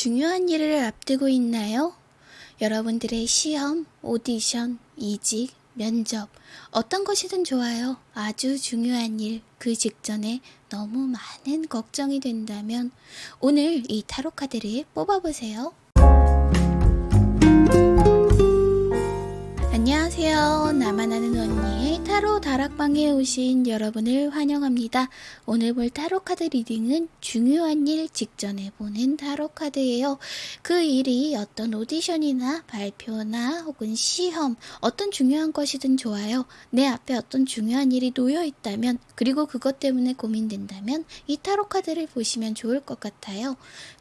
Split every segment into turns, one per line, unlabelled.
중요한 일을 앞두고 있나요? 여러분들의 시험, 오디션, 이직, 면접, 어떤 것이든 좋아요. 아주 중요한 일, 그 직전에 너무 많은 걱정이 된다면 오늘 이 타로 카드를 뽑아보세요. 안녕하세요. 나만 아는 언니의 타로 다락방에 오신 여러분을 환영합니다. 오늘 볼 타로 카드 reading은 중요한 일 직전에 보는 타로 카드예요. 그 일이 어떤 오디션이나 발표나 혹은 시험, 어떤 중요한 것이든 좋아요. 내 앞에 어떤 중요한 일이 놓여 있다면, 그리고 그것 때문에 고민된다면 이 타로 카드를 보시면 좋을 것 같아요.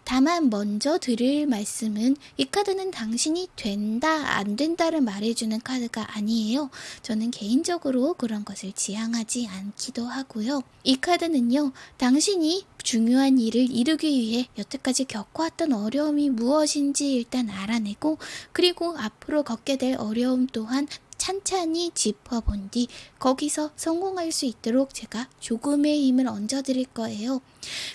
다만 먼저 드릴 말씀은 이 카드는 당신이 된다, 안 된다를 말해주는 카드가 아니에요. 저는 개인적으로 그런 것을 지향하지 않기도 하고요. 이 카드는요, 당신이 중요한 일을 이루기 위해 여태까지 겪어왔던 어려움이 무엇인지 일단 알아내고, 그리고 앞으로 겪게 될 어려움 또한 찬찬히 짚어본 뒤 거기서 성공할 수 있도록 제가 조금의 힘을 얹어드릴 거예요.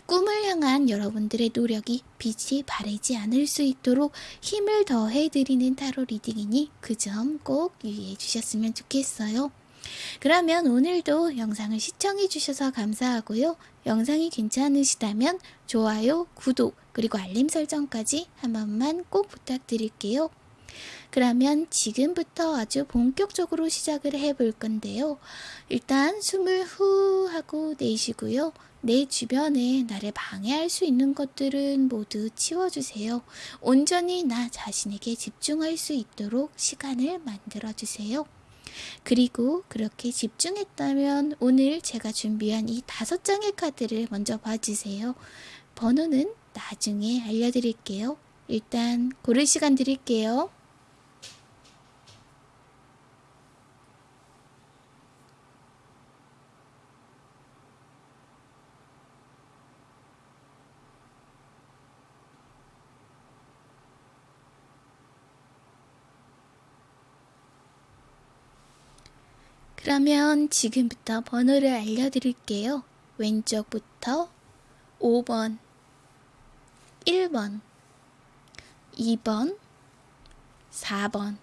꿈을 향한 여러분들의 노력이 빛이 바래지 않을 수 있도록 힘을 더해드리는 타로 리딩이니 그 점 꼭 유의해 주셨으면 좋겠어요. 그러면 오늘도 영상을 시청해 주셔서 감사하고요. 영상이 괜찮으시다면 좋아요, 구독, 그리고 알림 설정까지 한 번만 꼭 부탁드릴게요. 그러면 지금부터 아주 본격적으로 시작을 해 볼 건데요. 일단 숨을 후 하고 내쉬고요. 내 주변에 나를 방해할 수 있는 것들은 모두 치워주세요. 온전히 나 자신에게 집중할 수 있도록 시간을 만들어주세요. 그리고 그렇게 집중했다면 오늘 제가 준비한 이 다섯 장의 카드를 먼저 봐주세요. 번호는 나중에 알려드릴게요. 일단 고를 시간 드릴게요. 그러면 지금부터 번호를 알려드릴게요. 왼쪽부터 5번, 1번, 2번, 4번,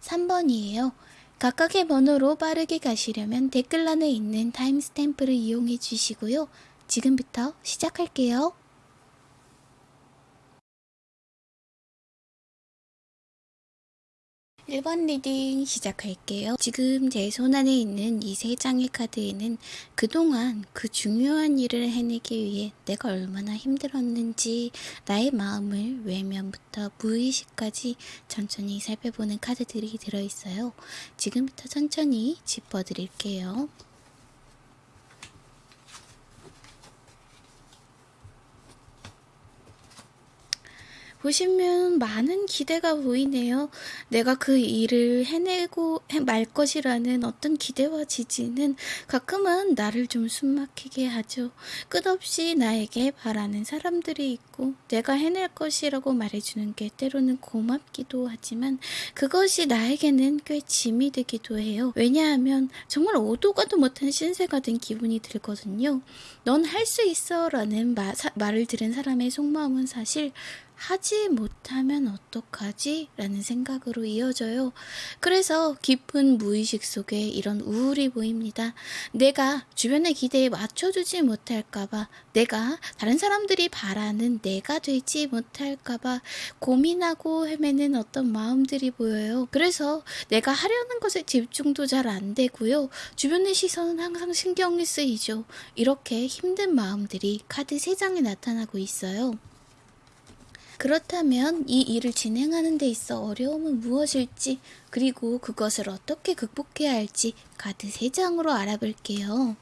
3번이에요. 각각의 번호로 빠르게 가시려면 댓글란에 있는 타임스탬프를 이용해 주시고요. 지금부터 시작할게요. 1번 reading 시작할게요. 지금 제 손안에 있는 이 세 장의 카드에는 그동안 그 중요한 일을 해내기 위해 내가 얼마나 힘들었는지 나의 마음을 외면부터 무의식까지 천천히 살펴보는 카드들이 들어있어요. 지금부터 천천히 짚어드릴게요. 보시면 많은 기대가 보이네요. 내가 그 일을 해내고 말 것이라는 어떤 기대와 지지는 가끔은 나를 좀 숨막히게 하죠. 끝없이 나에게 바라는 사람들이 있고 내가 해낼 것이라고 말해주는 게 때로는 고맙기도 하지만 그것이 나에게는 꽤 짐이 되기도 해요. 왜냐하면 정말 오도 가도 못한 신세가 된 기분이 들거든요. 넌 할 수 있어 라는 말을 들은 사람의 속마음은 사실 하지 못하면 어떡하지? 라는 생각으로 이어져요. 그래서 깊은 무의식 속에 이런 우울이 보입니다. 내가 주변의 기대에 맞춰주지 못할까봐, 내가 다른 사람들이 바라는 내가 되지 못할까봐 고민하고 헤매는 어떤 마음들이 보여요. 그래서 내가 하려는 것에 집중도 잘 안 되고요. 주변의 시선은 항상 신경이 쓰이죠. 이렇게 힘든 마음들이 카드 3장에 나타나고 있어요. 그렇다면 이 일을 진행하는 데 있어 어려움은 무엇일지 그리고 그것을 어떻게 극복해야 할지 카드 3장으로 알아볼게요.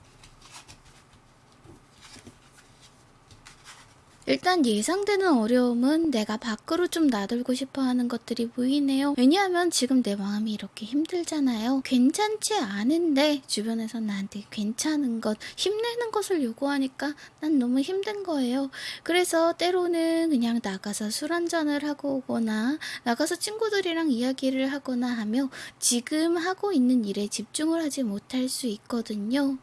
일단 예상되는 어려움은 내가 밖으로 좀 나돌고 싶어 하는 것들이 보이네요. 왜냐하면 지금 내 마음이 이렇게 힘들잖아요. 괜찮지 않은데 주변에서 나한테 괜찮은 것, 힘내는 것을 요구하니까 난 너무 힘든 거예요. 그래서 때로는 그냥 나가서 술 한잔을 하고 오거나 나가서 친구들이랑 이야기를 하거나 하며 지금 하고 있는 일에 집중을 하지 못할 수 있거든요.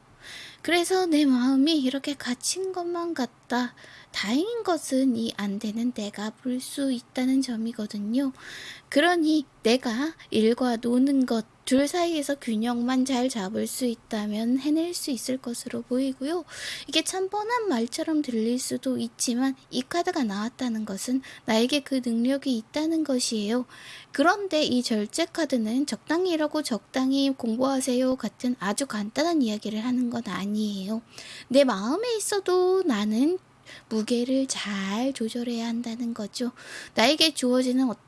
그래서 내 마음이 이렇게 갇힌 것만 같아 없다. 다행인 것은 이 안 되는 내가 볼 수 있다는 점이거든요. 그러니 내가 일과 노는 것, 둘 사이에서 균형만 잘 잡을 수 있다면 해낼 수 있을 것으로 보이고요. 이게 참 뻔한 말처럼 들릴 수도 있지만 이 카드가 나왔다는 것은 나에게 그 능력이 있다는 것이에요. 그런데 이 절제 카드는 적당히 일하고 적당히 공부하세요 같은 아주 간단한 이야기를 하는 건 아니에요. 내 마음에 있어도 나는 무게를 잘 조절해야 한다는 거죠. 나에게 주어지는 어떤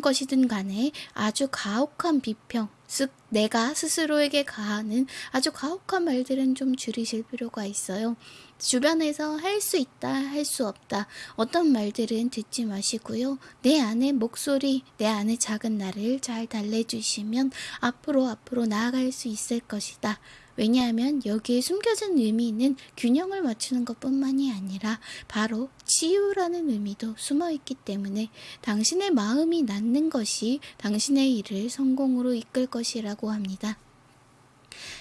것이든 간에 아주 가혹한 비평, 즉 내가 스스로에게 가하는 아주 가혹한 말들은 좀 줄이실 필요가 있어요. 주변에서 할 수 있다, 할 수 없다, 어떤 말들은 듣지 마시고요. 내 안의 목소리, 내 안의 작은 나를 잘 달래주시면 앞으로 앞으로 나아갈 수 있을 것이다. 왜냐하면 여기에 숨겨진 의미는 균형을 맞추는 것 뿐만이 아니라 바로 치유라는 의미도 숨어 있기 때문에 당신의 마음이 낫는 것이 당신의 일을 성공으로 이끌 것이라고 합니다.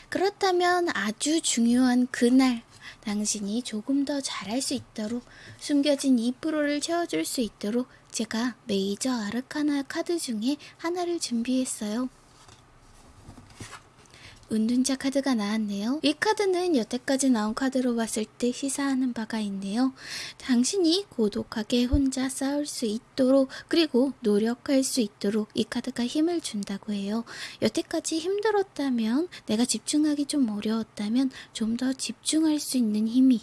그렇다면 아주 중요한 그날 당신이 조금 더 잘할 수 있도록 숨겨진 2%를 채워줄 수 있도록 제가 메이저 아르카나 카드 중에 하나를 준비했어요. 운둔자 카드가 나왔네요. 이 카드는 여태까지 나온 카드로 봤을 때 시사하는 바가 있네요. 당신이 고독하게 혼자 싸울 수 있도록 그리고 노력할 수 있도록 이 카드가 힘을 준다고 해요. 여태까지 힘들었다면 내가 집중하기 좀 어려웠다면 좀 더 집중할 수 있는 힘이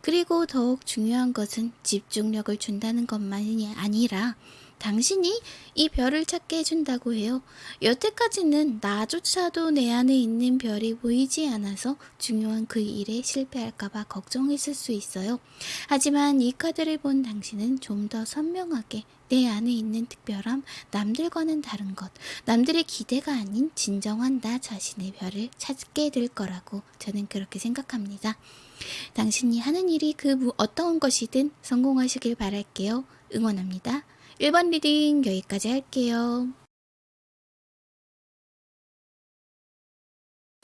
그리고 더욱 중요한 것은 집중력을 준다는 것만이 아니라 당신이 이 별을 찾게 해준다고 해요. 여태까지는 나조차도 내 안에 있는 별이 보이지 않아서 중요한 그 일에 실패할까봐 걱정했을 수 있어요. 하지만 이 카드를 본 당신은 좀 더 선명하게 내 안에 있는 특별함, 남들과는 다른 것, 남들의 기대가 아닌 진정한 나 자신의 별을 찾게 될 거라고 저는 그렇게 생각합니다. 당신이 하는 일이 그 어떤 것이든 성공하시길 바랄게요. 응원합니다. 1번 reading 여기까지 할게요.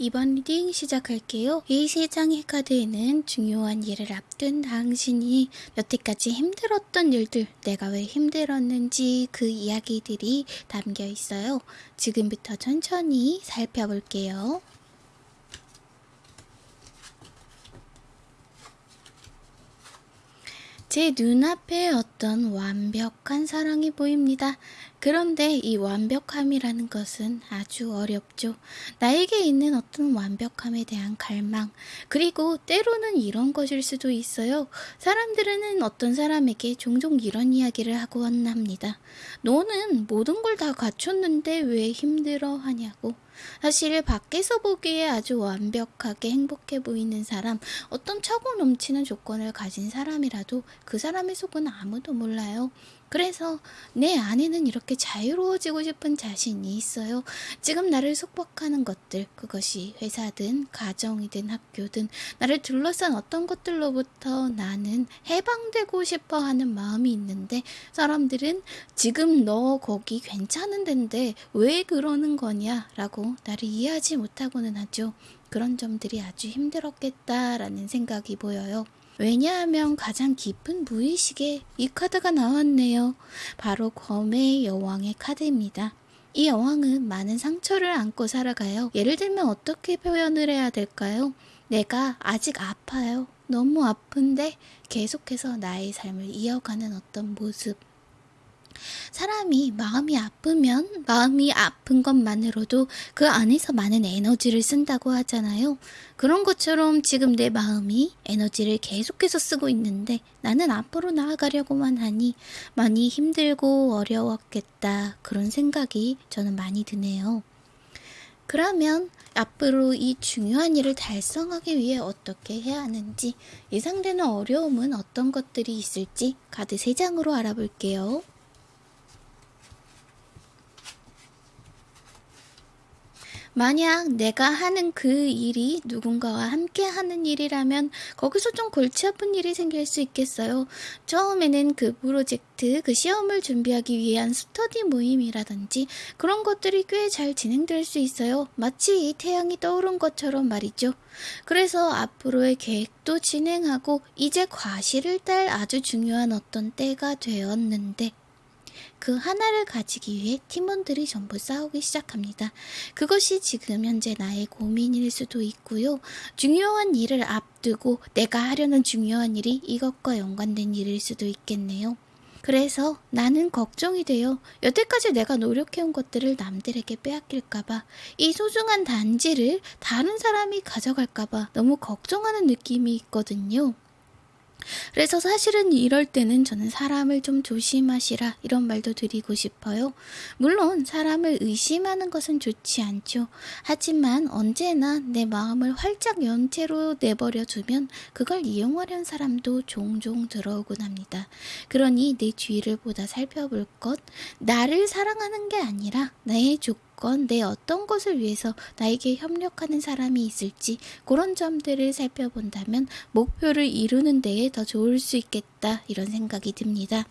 2번 reading 시작할게요. 이 세 장의 카드에는 중요한 일을 앞둔 당신이 여태까지 힘들었던 일들, 내가 왜 힘들었는지 그 이야기들이 담겨 있어요. 지금부터 천천히 살펴볼게요. 제 눈앞에 어떤 완벽한 사랑이 보입니다. 그런데 이 완벽함이라는 것은 아주 어렵죠. 나에게 있는 어떤 완벽함에 대한 갈망, 그리고 때로는 이런 것일 수도 있어요. 사람들은 어떤 사람에게 종종 이런 이야기를 하곤 합니다. 너는 모든 걸 다 갖췄는데 왜 힘들어 하냐고. 사실 밖에서 보기에 아주 완벽하게 행복해 보이는 사람, 어떤 차고 넘치는 조건을 가진 사람이라도 그 사람의 속은 아무도 몰라요. 그래서 내 안에는 이렇게 자유로워지고 싶은 자신이 있어요. 지금 나를 속박하는 것들, 그것이 회사든 가정이든 학교든 나를 둘러싼 어떤 것들로부터 나는 해방되고 싶어 하는 마음이 있는데 사람들은 지금 너 거기 괜찮은 데인데 왜 그러는 거냐 라고 나를 이해하지 못하고는 하죠. 그런 점들이 아주 힘들었겠다라는 생각이 보여요. 왜냐하면 가장 깊은 무의식에 이 카드가 나왔네요. 바로 검의 여왕의 카드입니다. 이 여왕은 많은 상처를 안고 살아가요. 예를 들면 어떻게 표현을 해야 될까요? 내가 아직 아파요. 너무 아픈데 계속해서 나의 삶을 이어가는 어떤 모습. 사람이 마음이 아프면 마음이 아픈 것만으로도 그 안에서 많은 에너지를 쓴다고 하잖아요. 그런 것처럼 지금 내 마음이 에너지를 계속해서 쓰고 있는데 나는 앞으로 나아가려고만 하니 많이 힘들고 어려웠겠다. 그런 생각이 저는 많이 드네요. 그러면 앞으로 이 중요한 일을 달성하기 위해 어떻게 해야 하는지 예상되는 어려움은 어떤 것들이 있을지 카드 3장으로 알아볼게요. 만약 내가 하는 그 일이 누군가와 함께 하는 일이라면 거기서 좀 골치 아픈 일이 생길 수 있겠어요. 처음에는 그 프로젝트, 그 시험을 준비하기 위한 스터디 모임이라든지 그런 것들이 꽤 잘 진행될 수 있어요. 마치 이 태양이 떠오른 것처럼 말이죠. 그래서 앞으로의 계획도 진행하고 이제 과실을 딸 아주 중요한 어떤 때가 되었는데 그 하나를 가지기 위해 팀원들이 전부 싸우기 시작합니다. 그것이 지금 현재 나의 고민일 수도 있고요. 중요한 일을 앞두고 내가 하려는 중요한 일이 이것과 연관된 일일 수도 있겠네요. 그래서 나는 걱정이 돼요. 여태까지 내가 노력해온 것들을 남들에게 빼앗길까봐, 이 소중한 단지를 다른 사람이 가져갈까봐 너무 걱정하는 느낌이 있거든요. 그래서 사실은 이럴 때는 저는 사람을 좀 조심하시라 이런 말도 드리고 싶어요. 물론 사람을 의심하는 것은 좋지 않죠. 하지만 언제나 내 마음을 활짝 연 채로 내버려 두면 그걸 이용하려는 사람도 종종 들어오곤 합니다. 그러니 내 주위를 보다 살펴볼 것, 나를 사랑하는 게 아니라 나의 조건 조건, 내 어떤 것을 위해서 나에게 협력하는 사람이 있을지 그런 점들을 살펴본다면 목표를 이루는 데에 더 좋을 수 있겠다 이런 생각이 듭니다.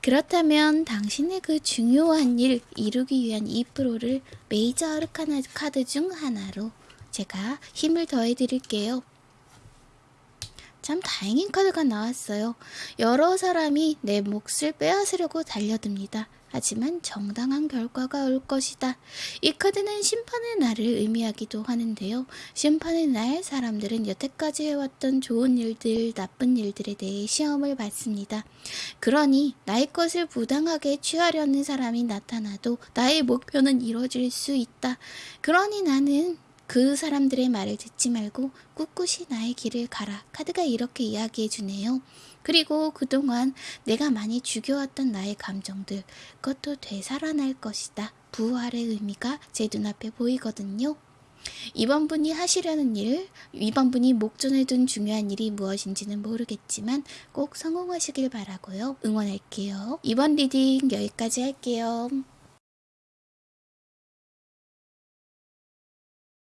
그렇다면 당신의 그 중요한 일 이루기 위한 2%를 메이저 아르카나 카드 중 하나로 제가 힘을 더해 드릴게요. 참 다행인 카드가 나왔어요. 여러 사람이 내 몫을 빼앗으려고 달려듭니다. 하지만 정당한 결과가 올 것이다. 이 카드는 심판의 날을 의미하기도 하는데요. 심판의 날 사람들은 여태까지 해왔던 좋은 일들, 나쁜 일들에 대해 시험을 받습니다. 그러니 나의 것을 부당하게 취하려는 사람이 나타나도 나의 목표는 이루어질 수 있다. 그러니 나는 그 사람들의 말을 듣지 말고 꿋꿋이 나의 길을 가라. 카드가 이렇게 이야기해 주네요. 그리고 그동안 내가 많이 죽여왔던 나의 감정들, 그것도 되살아날 것이다. 부활의 의미가 제 눈앞에 보이거든요. 이번 분이 하시려는 일, 이번 분이 목전에 둔 중요한 일이 무엇인지는 모르겠지만 꼭 성공하시길 바라고요. 응원할게요. 이번 reading 여기까지 할게요.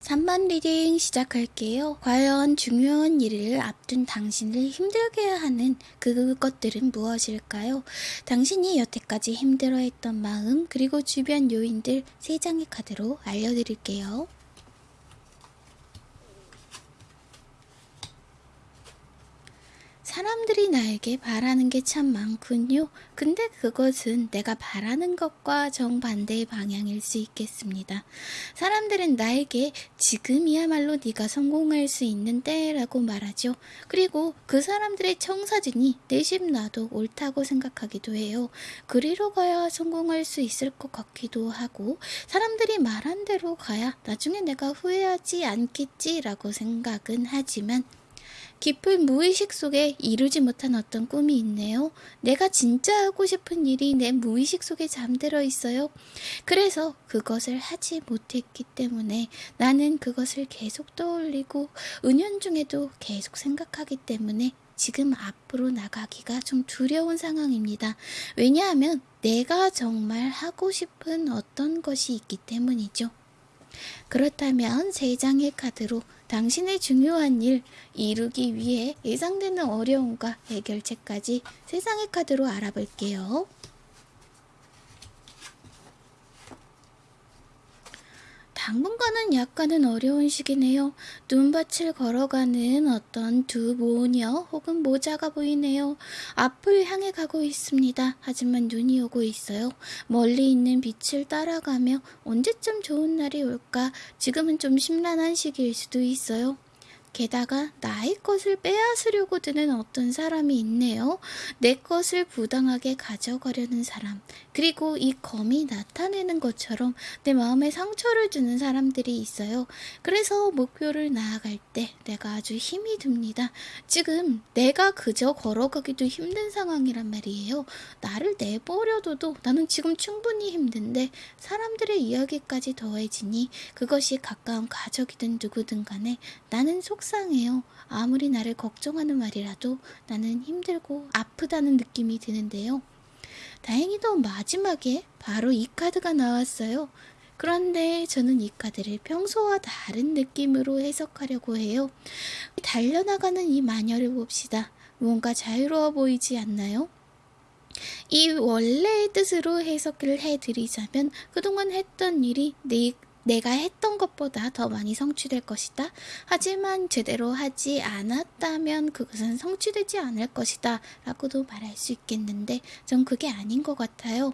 3번 reading 시작할게요. 과연 중요한 일을 앞둔 당신을 힘들게 하는 그것들은 무엇일까요? 당신이 여태까지 힘들어했던 마음 그리고 주변 요인들 3장의 카드로 알려드릴게요. 사람들이 나에게 바라는 게 참 많군요. 근데 그것은 내가 바라는 것과 정반대의 방향일 수 있겠습니다. 사람들은 나에게 지금이야말로 네가 성공할 수 있는 때라고 말하죠. 그리고 그 사람들의 청사진이 내심 나도 옳다고 생각하기도 해요. 그리로 가야 성공할 수 있을 것 같기도 하고 사람들이 말한 대로 가야 나중에 내가 후회하지 않겠지라고 생각은 하지만 깊은 무의식 속에 이루지 못한 어떤 꿈이 있네요. 내가 진짜 하고 싶은 일이 내 무의식 속에 잠들어 있어요. 그래서 그것을 하지 못했기 때문에 나는 그것을 계속 떠올리고 은연중에도 계속 생각하기 때문에 지금 앞으로 나가기가 좀 두려운 상황입니다. 왜냐하면 내가 정말 하고 싶은 어떤 것이 있기 때문이죠. 그렇다면 세 장의 카드로 당신의 중요한 일 이루기 위해 예상되는 어려움과 해결책까지 세상의 카드로 알아볼게요. 당분간은 약간은 어려운 시기네요. 눈밭을 걸어가는 어떤 두 모녀 혹은 모자가 보이네요. 앞을 향해 가고 있습니다. 하지만 눈이 오고 있어요. 멀리 있는 빛을 따라가며 언제쯤 좋은 날이 올까? 지금은 좀 심란한 시기일 수도 있어요. 게다가 나의 것을 빼앗으려고 드는 어떤 사람이 있네요. 내 것을 부당하게 가져가려는 사람. 그리고 이 검이 나타내는 것처럼 내 마음에 상처를 주는 사람들이 있어요. 그래서 목표를 나아갈 때 내가 아주 힘이 듭니다. 지금 내가 그저 걸어가기도 힘든 상황이란 말이에요. 나를 내버려둬도 나는 지금 충분히 힘든데 사람들의 이야기까지 더해지니 그것이 가까운 가족이든 누구든 간에 나는 속 상해요. 아무리 나를 걱정하는 말이라도 나는 힘들고 아프다는 느낌이 드는데요. 다행히도 마지막에 바로 이 카드가 나왔어요. 그런데 저는 이 카드를 평소와 다른 느낌으로 해석하려고 해요. 달려나가는 이 마녀를 봅시다. 무언가 자유로워 보이지 않나요? 이 원래의 뜻으로 해석을 해드리자면 그동안 했던 일이 내, 내가 했던 것보다 더 많이 성취될 것이다. 하지만 제대로 하지 않았다면 그것은 성취되지 않을 것이다. 라고도 말할 수 있겠는데 전 그게 아닌 것 같아요.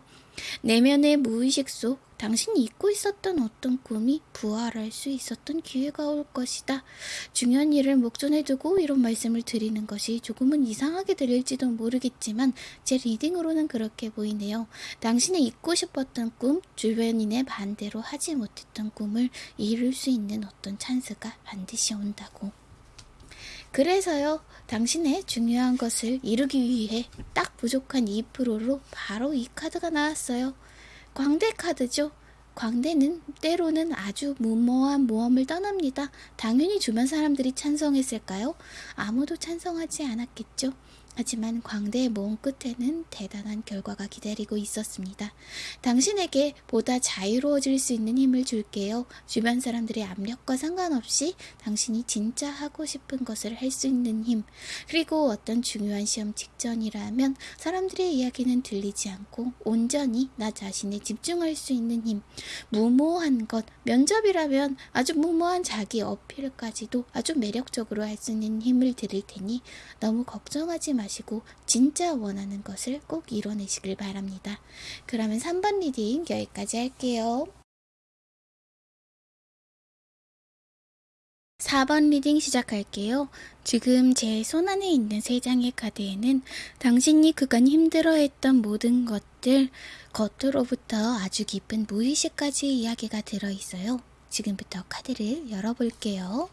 내면의 무의식 속 당신이 잊고 있었던 어떤 꿈이 부활할 수 있었던 기회가 올 것이다. 중요한 일을 목전에 두고 이런 말씀을 드리는 것이 조금은 이상하게 들릴지도 모르겠지만 제 리딩으로는 그렇게 보이네요. 당신이 잊고 싶었던 꿈, 주변인의 반대로 하지 못했던 꿈을 이룰 수 있는 어떤 찬스가 반드시 온다고. 그래서요, 당신의 중요한 것을 이루기 위해 딱 부족한 2%로 바로 이 카드가 나왔어요. 광대 카드죠. 광대는 때로는 아주 무모한 모험을 떠납니다. 당연히 주변 사람들이 찬성했을까요? 아무도 찬성하지 않았겠죠. 하지만 광대의 모험 끝에는 대단한 결과가 기다리고 있었습니다. 당신에게 보다 자유로워질 수 있는 힘을 줄게요. 주변 사람들의 압력과 상관없이 당신이 진짜 하고 싶은 것을 할 수 있는 힘. 그리고 어떤 중요한 시험 직전이라면 사람들의 이야기는 들리지 않고 온전히 나 자신에 집중할 수 있는 힘. 무모한 것. 면접이라면 아주 무모한 자기 어필까지도 아주 매력적으로 할 수 있는 힘을 드릴 테니 너무 걱정하지 마시고 진짜 원하는 것을 꼭 이뤄내시길 바랍니다. 그러면 3번 reading 여기까지 할게요. 4번 reading 시작할게요. 지금 제 손안에 있는 세 장의 카드에는 당신이 그간 힘들어했던 모든 것들, 겉으로부터 아주 깊은 무의식까지 이야기가 들어있어요. 지금부터 카드를 열어볼게요.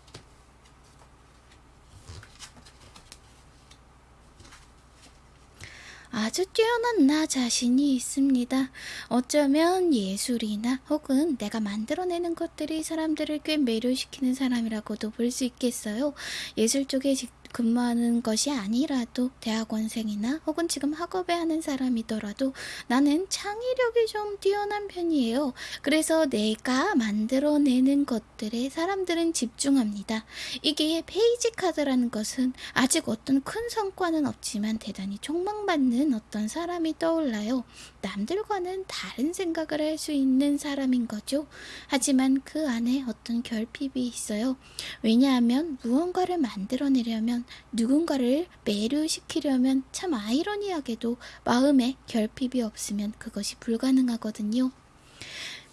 아주 뛰어난 나 자신이 있습니다. 어쩌면 예술이나 혹은 내가 만들어내는 것들이 사람들을 꽤 매료시키는 사람이라고도 볼 수 있겠어요. 예술 쪽에 근무하는 것이 아니라도 대학원생이나 혹은 지금 학업에 하는 사람이더라도 나는 창의력이 좀 뛰어난 편이에요. 그래서 내가 만들어내는 것들에 사람들은 집중합니다. 이게 페이지 카드라는 것은 아직 어떤 큰 성과는 없지만 대단히 촉망받는 어떤 사람이 떠올라요. 남들과는 다른 생각을 할 수 있는 사람인 거죠. 하지만 그 안에 어떤 결핍이 있어요. 왜냐하면 무언가를 만들어내려면 누군가를 매료시키려면 참 아이러니하게도 마음에 결핍이 없으면 그것이 불가능하거든요.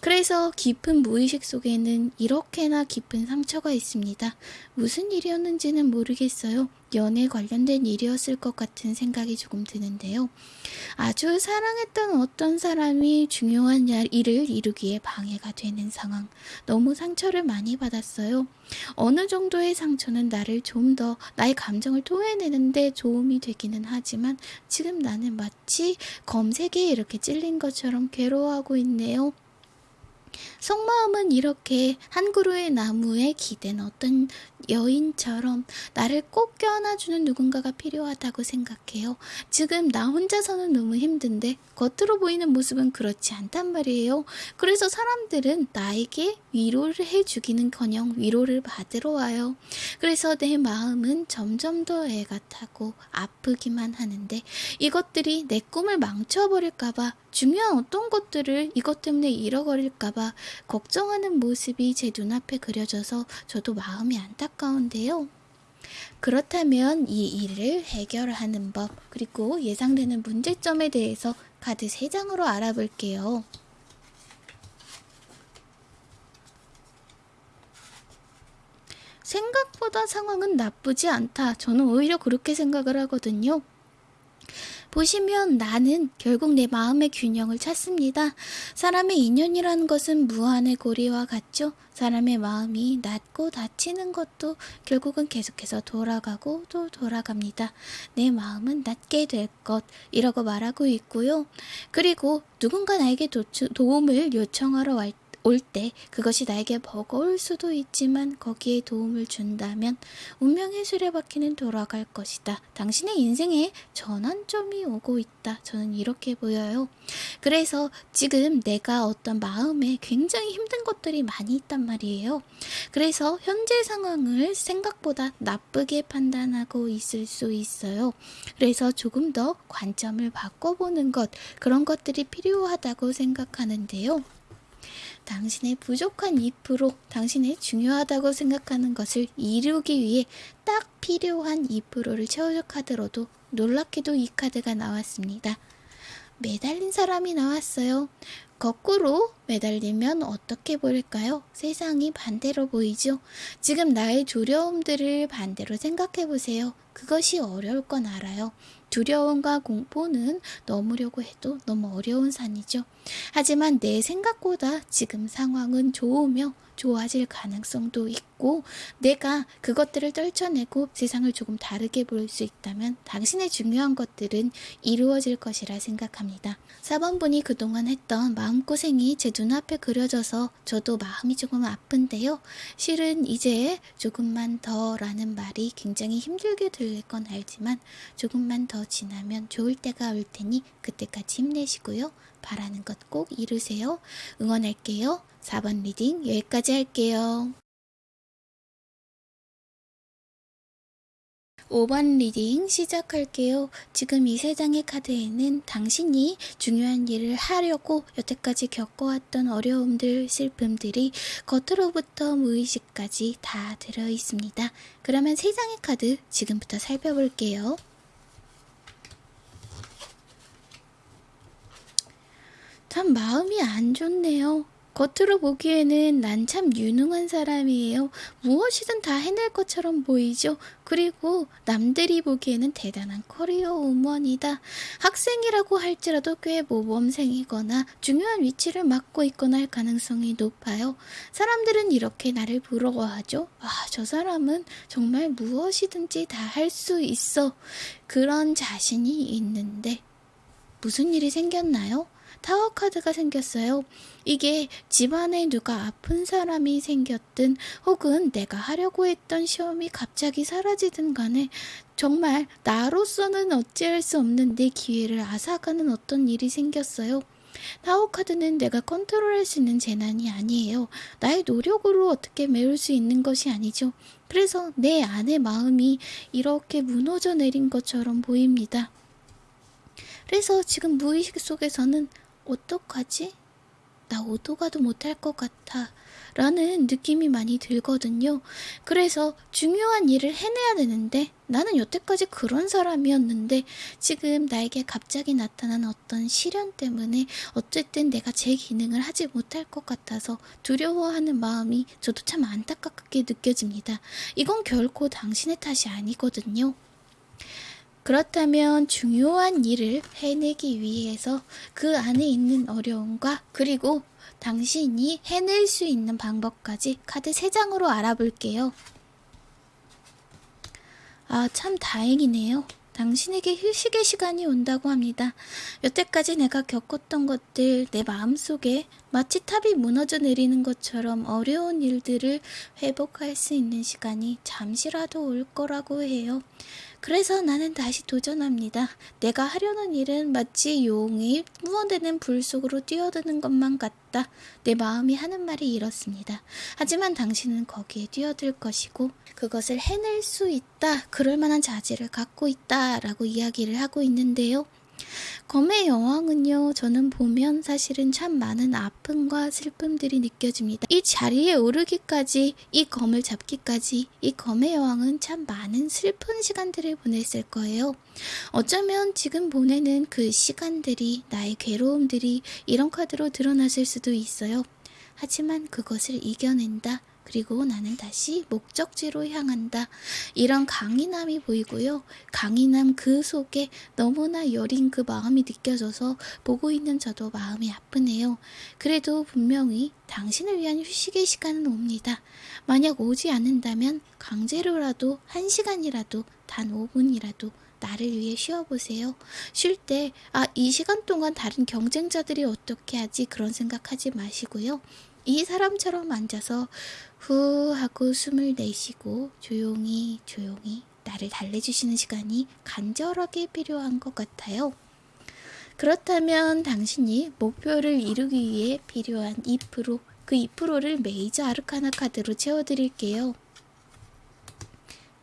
그래서 깊은 무의식 속에는 이렇게나 깊은 상처가 있습니다. 무슨 일이었는지는 모르겠어요. 연애 관련된 일이었을 것 같은 생각이 조금 드는데요. 아주 사랑했던 어떤 사람이 중요한 일을 이루기에 방해가 되는 상황. 너무 상처를 많이 받았어요. 어느 정도의 상처는 나를 좀 더 나의 감정을 토해내는데 도움이 되기는 하지만 지금 나는 마치 검색에 이렇게 찔린 것처럼 괴로워하고 있네요. 속마음은 이렇게 한 그루의 나무에 기댄 어떤 여인처럼 나를 꼭 껴안아주는 누군가가 필요하다고 생각해요. 지금 나 혼자서는 너무 힘든데 겉으로 보이는 모습은 그렇지 않단 말이에요. 그래서 사람들은 나에게 위로를 해주기는 커녕 위로를 받으러 와요. 그래서 내 마음은 점점 더 애가 타고 아프기만 하는데 이것들이 내 꿈을 망쳐버릴까봐 중요한 어떤 것들을 이것 때문에 잃어버릴까봐 걱정하는 모습이 제 눈앞에 그려져서 저도 마음이 안타까운데요. 그렇다면 이 일을 해결하는 법, 그리고 예상되는 문제점에 대해서 카드 3장으로 알아볼게요. 생각보다 상황은 나쁘지 않다. 저는 오히려 그렇게 생각을 하거든요. 보시면 나는 결국 내 마음의 균형을 찾습니다. 사람의 인연이라는 것은 무한의 고리와 같죠. 사람의 마음이 낮고 다치는 것도 결국은 계속해서 돌아가고 또 돌아갑니다. 내 마음은 낮게 될 것, 이라고 말하고 있고요. 그리고 누군가 나에게 도, 도움을 요청하러 갈 올 때 그것이 나에게 버거울 수도 있지만 거기에 도움을 준다면 운명의 수레바퀴는 돌아갈 것이다. 당신의 인생에 전환점이 오고 있다. 저는 이렇게 보여요. 그래서 지금 내가 어떤 마음에 굉장히 힘든 것들이 많이 있단 말이에요. 그래서 현재 상황을 생각보다 나쁘게 판단하고 있을 수 있어요. 그래서 조금 더 관점을 바꿔보는 것, 그런 것들이 필요하다고 생각하는데요. 당신의 부족한 2%, 당신의 중요하다고 생각하는 것을 이루기 위해 딱 필요한 2%를 채워줄 카드로도 놀랍게도 이 카드가 나왔습니다. 매달린 사람이 나왔어요. 거꾸로 매달리면 어떻게 보일까요? 세상이 반대로 보이죠? 지금 나의 두려움들을 반대로 생각해 보세요. 그것이 어려울 건 알아요. 두려움과 공포는 넘으려고 해도 너무 어려운 산이죠. 하지만 내 생각보다 지금 상황은 좋으며 좋아질 가능성도 있고 내가 그것들을 떨쳐내고 세상을 조금 다르게 볼 수 있다면 당신의 중요한 것들은 이루어질 것이라 생각합니다. 4번 분이 그동안 했던 마음고생이 제 눈앞에 그려져서 저도 마음이 조금 아픈데요. 실은 이제 조금만 더 라는 말이 굉장히 힘들게 들릴 건 알지만 조금만 더 지나면 좋을 때가 올 테니 그때까지 힘내시고요. 바라는 것 꼭 이루세요. 응원할게요. 4번 reading 여기까지 할게요. 5번 reading 시작할게요. 지금 이 세 장의 카드에는 당신이 중요한 일을 하려고 여태까지 겪어왔던 어려움들, 슬픔들이 겉으로부터 무의식까지 다 들어 있습니다. 그러면 세 장의 카드 지금부터 살펴볼게요. 참 마음이 안 좋네요. 겉으로 보기에는 난 참 유능한 사람이에요. 무엇이든 다 해낼 것처럼 보이죠. 그리고 남들이 보기에는 대단한 커리어 우먼이다. 학생이라고 할지라도 꽤 모범생이거나 중요한 위치를 맡고 있거나 할 가능성이 높아요. 사람들은 이렇게 나를 부러워하죠. 아, 저 사람은 정말 무엇이든지 다 할 수 있어. 그런 자신이 있는데 무슨 일이 생겼나요? 타워 카드가 생겼어요. 이게 집안에 누가 아픈 사람이 생겼든 혹은 내가 하려고 했던 시험이 갑자기 사라지든 간에 정말 나로서는 어찌할 수 없는 내 기회를 앗아가는 어떤 일이 생겼어요. 타워 카드는 내가 컨트롤할 수 있는 재난이 아니에요. 나의 노력으로 어떻게 메울 수 있는 것이 아니죠. 그래서 내 안의 마음이 이렇게 무너져 내린 것처럼 보입니다. 그래서 지금 무의식 속에서는 어떡하지? 나 오도 가도 못할 것 같아. 라는 느낌이 많이 들거든요. 그래서 중요한 일을 해내야 되는데 나는 여태까지 그런 사람이었는데 지금 나에게 갑자기 나타난 어떤 시련 때문에 어쨌든 내가 제 기능을 하지 못할 것 같아서 두려워하는 마음이 저도 참 안타깝게 느껴집니다. 이건 결코 당신의 탓이 아니거든요. 그렇다면 중요한 일을 해내기 위해서 그 안에 있는 어려움과 그리고 당신이 해낼 수 있는 방법까지 카드 3장으로 알아볼게요. 아, 참 다행이네요. 당신에게 휴식의 시간이 온다고 합니다. 여태까지 내가 겪었던 것들, 내 마음속에 마치 탑이 무너져 내리는 것처럼 어려운 일들을 회복할 수 있는 시간이 잠시라도 올 거라고 해요. 그래서 나는 다시 도전합니다. 내가 하려는 일은 마치 용이 무언되는 불 속으로 뛰어드는 것만 같다. 내 마음이 하는 말이 이렇습니다. 하지만 당신은 거기에 뛰어들 것이고 그것을 해낼 수 있다. 그럴 만한 자질을 갖고 있다. 라고 이야기를 하고 있는데요. 검의 여왕은요, 저는 보면 사실은 참 많은 아픔과 슬픔들이 느껴집니다. 이 자리에 오르기까지, 이 검을 잡기까지, 이 검의 여왕은 참 많은 슬픈 시간들을 보냈을 거예요. 어쩌면 지금 보내는 그 시간들이, 나의 괴로움들이 이런 카드로 드러났을 수도 있어요. 하지만 그것을 이겨낸다. 그리고 나는 다시 목적지로 향한다. 이런 강인함이 보이고요. 강인함 그 속에 너무나 여린 그 마음이 느껴져서 보고 있는 저도 마음이 아프네요. 그래도 분명히 당신을 위한 휴식의 시간은 옵니다. 만약 오지 않는다면 강제로라도 한 시간이라도 단 5분이라도 나를 위해 쉬어보세요. 쉴 때, 아, 이 시간 동안 다른 경쟁자들이 어떻게 하지? 그런 생각하지 마시고요. 이 사람처럼 앉아서 후 하고 숨을 내쉬고 조용히 조용히 나를 달래주시는 시간이 간절하게 필요한 것 같아요. 그렇다면 당신이 목표를 이루기 위해 필요한 2%, 그 2%를 메이저 아르카나 카드로 채워드릴게요.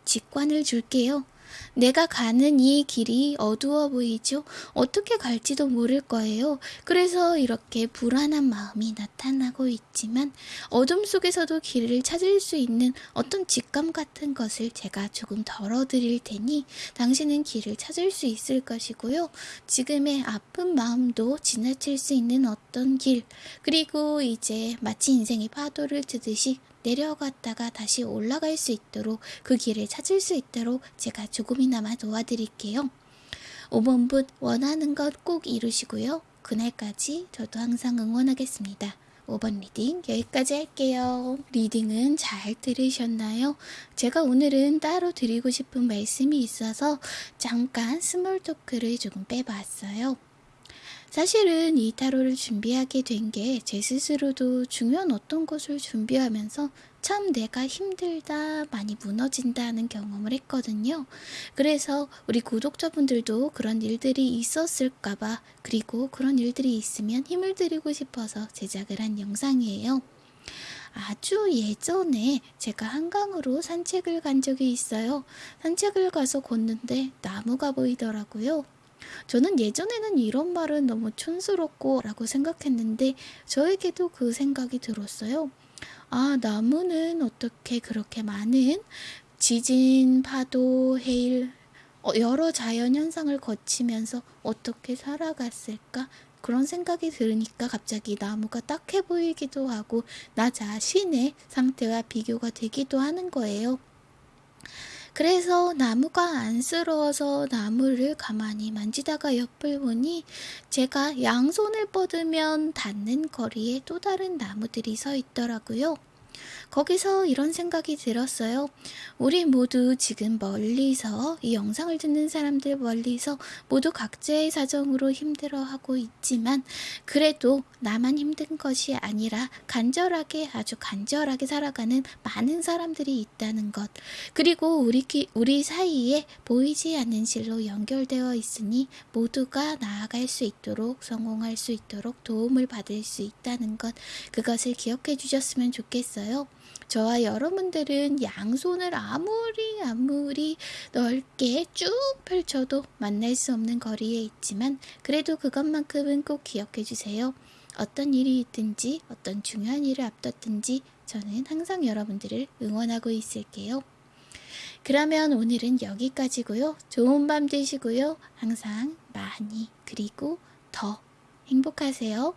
직관을 줄게요. 내가 가는 이 길이 어두워 보이죠? 어떻게 갈지도 모를 거예요. 그래서 이렇게 불안한 마음이 나타나고 있지만 어둠 속에서도 길을 찾을 수 있는 어떤 직감 같은 것을 제가 조금 덜어드릴 테니 당신은 길을 찾을 수 있을 것이고요. 지금의 아픈 마음도 지나칠 수 있는 어떤 길, 그리고 이제 마치 인생의 파도를 트듯이 내려갔다가 다시 올라갈 수 있도록 그 길을 찾을 수 있도록 제가 조금이나마 도와드릴게요. 5번분 원하는 것 꼭 이루시고요. 그날까지 저도 항상 응원하겠습니다. 5번 reading 여기까지 할게요. reading은 잘 들으셨나요? 제가 오늘은 따로 드리고 싶은 말씀이 있어서 잠깐 small talk를 조금 빼봤어요. 사실은 이 타로를 준비하게 된 게 제 스스로도 중요한 어떤 것을 준비하면서 참 내가 힘들다, 많이 무너진다는 경험을 했거든요. 그래서 우리 구독자분들도 그런 일들이 있었을까봐, 그리고 그런 일들이 있으면 힘을 드리고 싶어서 제작을 한 영상이에요. 아주 예전에 제가 한강으로 산책을 간 적이 있어요. 산책을 가서 걷는데 나무가 보이더라고요. 저는 예전에는 이런 말은 너무 촌스럽고 라고 생각했는데 저에게도 그 생각이 들었어요. 아, 나무는 어떻게 그렇게 많은 지진, 파도, 해일, 어, 여러 자연 현상을 거치면서 어떻게 살아갔을까? 그런 생각이 들으니까 갑자기 나무가 딱해 보이기도 하고 나 자신의 상태와 비교가 되기도 하는 거예요. 그래서 나무가 안쓰러워서 나무를 가만히 만지다가 옆을 보니 제가 양손을 뻗으면 닿는 거리에 또 다른 나무들이 서 있더라고요. 거기서 이런 생각이 들었어요. 우리 모두 지금 멀리서 이 영상을 듣는 사람들 멀리서 모두 각자의 사정으로 힘들어하고 있지만 그래도 나만 힘든 것이 아니라 간절하게 아주 간절하게 살아가는 많은 사람들이 있다는 것 그리고 우리 우리 사이에 보이지 않는 실로 연결되어 있으니 모두가 나아갈 수 있도록 성공할 수 있도록 도움을 받을 수 있다는 것 그것을 기억해 주셨으면 좋겠어요. 저와 여러분들은 양손을 아무리 아무리 넓게 쭉 펼쳐도 만날 수 없는 거리에 있지만 그래도 그것만큼은 꼭 기억해 주세요. 어떤 일이 있든지 어떤 중요한 일을 앞뒀든지 저는 항상 여러분들을 응원하고 있을게요. 그러면 오늘은 여기까지고요. 좋은 밤 되시고요. 항상 많이 그리고 더 행복하세요.